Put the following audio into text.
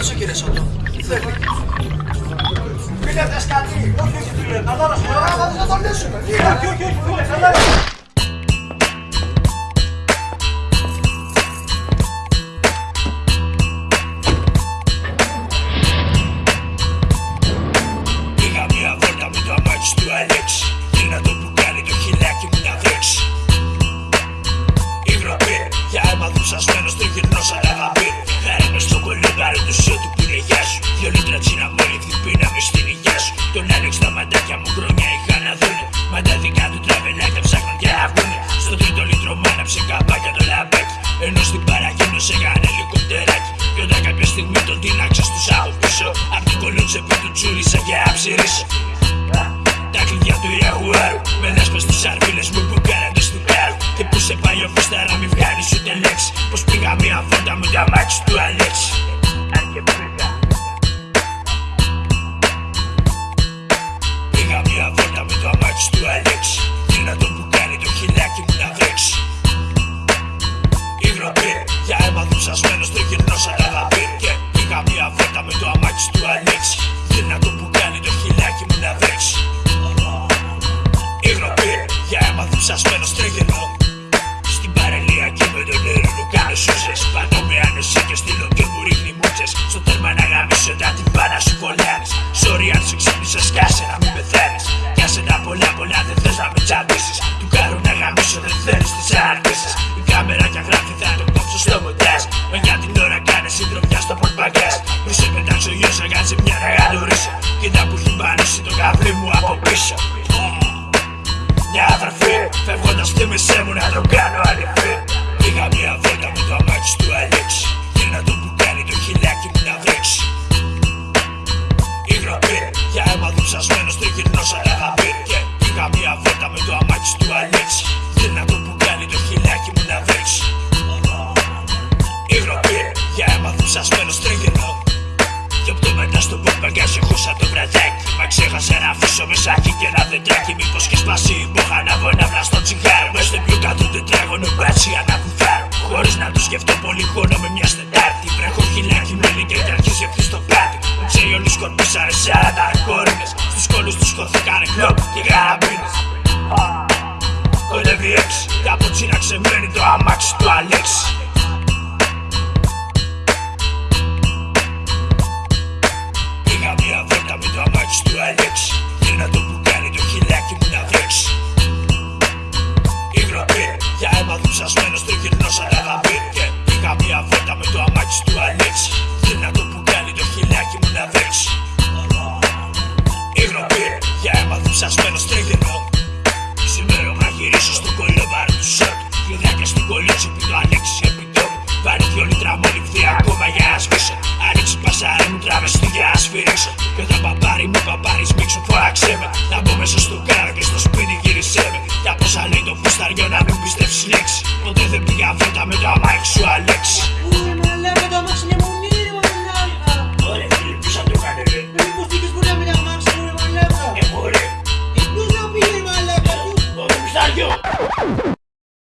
αυτός ο κύριος Σότο. Τι θέλει. Φίλε σκατή, όχι όχι φίλε, καλά να σου πω, θα τον λύσουμε. Όχι όχι όχι φίλε, καλά. Πήγα μια λίτρο μάναψε καπάκια το λαμπάκι. Ενώ στην παραγίνωσε έκανε ελικοπτεράκι. Κι όταν κάποια στιγμή τον τίναξε στους άγους πίσω Απ' την κολότσεπη του τσούρισα και άψηρισα για αίμα δουψασμένος τριγυρνό Στην παραλία και με τον έρηνο κάνω σούζες. Πάνω με άνεση και στείλω και μου ρίχνει μούτσες. Στο τέρμα να γαμίσω τα την πάνα σου κολλάνεις Sorry αν σε ξύπνησες κάσε να μην πεθαίνεις. Κάσε τα πολλά πολλά δεν θες να με τσαντήσεις Του κάρου να γαμίσω δεν θέλεις τις αρκήσεις Η κάμερα και γράφει θα το κόψω στο μοντάζ. Μα για την ώρα κάνε συντροφιά στο πορτμπαγκάζ. Μη σε πετάξω γιος να κάνεις μια να γαντουρίσω Κοίτα που έχει μπανίσει το καβλί μου από πίσω. μια αδερφή Φεύγοντας θύμισέ μου να τον κάνω αληθή Πήγα μια βόλτα με το αμάξι του Αλέξη Και να τον που κάνει το χιλάκι μου να βρέξει. Υγροπή, για αίμα δουψασμένος τριγυρνός αγαπή Και πήγα μια βόλτα με το αμάξι του Αλέξη Και να τον που κάνει το χιλάκι μου να βρέξει. Υγροπή, για αίμα δουψασμένος τριγυρνό και από το μετά στο πορπαγκάζ έχω σαν το βραδάκι. Μα ξέχασα να αφήσω μεσάκι και ένα δεντράκι. Μήπως και σπάσει η μπόχα να βγω ένα βλαστό τσιγάρο ξεμένει το αμάξι του Αλέξη. Πήγα μια βόλτα με το αμάξι του Αλέξη. Και να το που κάνει το χιλάκι μου να βρέξει Υγροπή, για αίμα δουψασμένος τριγυρνός αγαπή Και πήγα μια βόλτα με το αμάξι του Αλέξη. Και να το που κάνει το χιλάκι μου να βρέξει Υγροπή, για αίμα δουψασμένος τριγυρνό Σήμερα να γυρίσω στο κολλόβαρο I think I made your life sure I let you